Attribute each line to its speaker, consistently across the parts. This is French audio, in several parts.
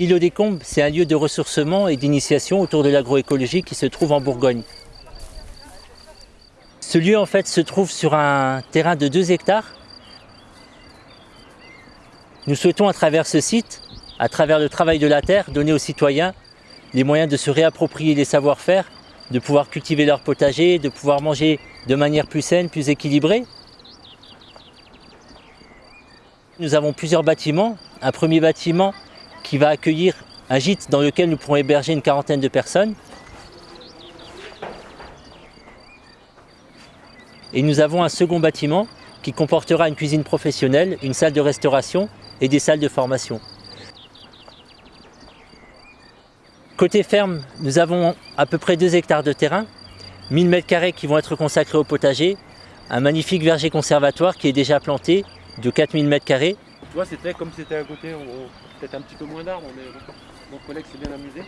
Speaker 1: Îlot des Combes, c'est un lieu de ressourcement et d'initiation autour de l'agroécologie qui se trouve en Bourgogne. Ce lieu en fait se trouve sur un terrain de 2 hectares. Nous souhaitons à travers ce site, à travers le travail de la terre, donner aux citoyens les moyens de se réapproprier les savoir-faire, de pouvoir cultiver leur potager, de pouvoir manger de manière plus saine, plus équilibrée. Nous avons plusieurs bâtiments. Un premier bâtiment qui va accueillir un gîte dans lequel nous pourrons héberger une quarantaine de personnes. Et nous avons un second bâtiment qui comportera une cuisine professionnelle, une salle de restauration et des salles de formation. Côté ferme, nous avons à peu près 2 hectares de terrain, 1000 m2 qui vont être consacrés au potager, un magnifique verger conservatoire qui est déjà planté de 4000 m2. Tu
Speaker 2: vois, c'était comme c'était à côté, peut-être un petit peu moins d'arbres, mais mon collègue s'est bien amusé.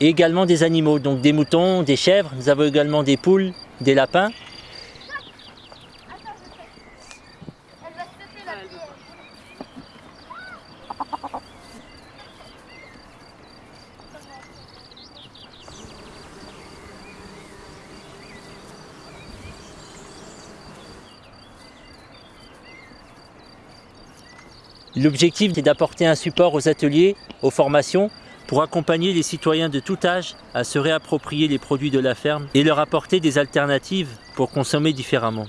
Speaker 1: Également des animaux, donc des moutons, des chèvres, nous avons également des poules, des lapins. L'objectif est d'apporter un support aux ateliers, aux formations, pour accompagner les citoyens de tout âge à se réapproprier les produits de la ferme et leur apporter des alternatives pour consommer différemment.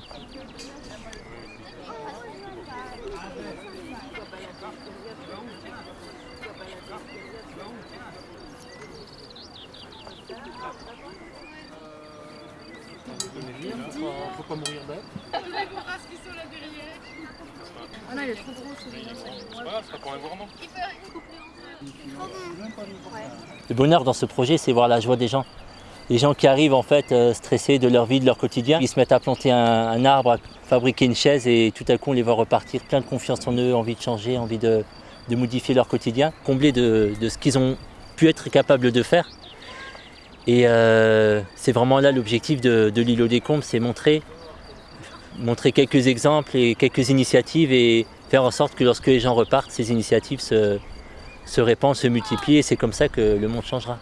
Speaker 3: Ah non, il est trop gros celui-là.
Speaker 1: Le bonheur dans ce projet, c'est voir la joie des gens. Les gens qui arrivent en fait euh, stressés de leur vie, de leur quotidien, ils se mettent à planter un, arbre, à fabriquer une chaise et tout à coup on les voit repartir plein de confiance en eux, envie de changer, envie de, modifier leur quotidien, comblés de, ce qu'ils ont pu être capables de faire. Et euh, c'est vraiment là l'objectif de, de l'îlot des Combes, c'est montrer montrer quelques exemples et quelques initiatives et faire en sorte que lorsque les gens repartent, ces initiatives se, répandent, se multiplient et c'est comme ça que le monde changera.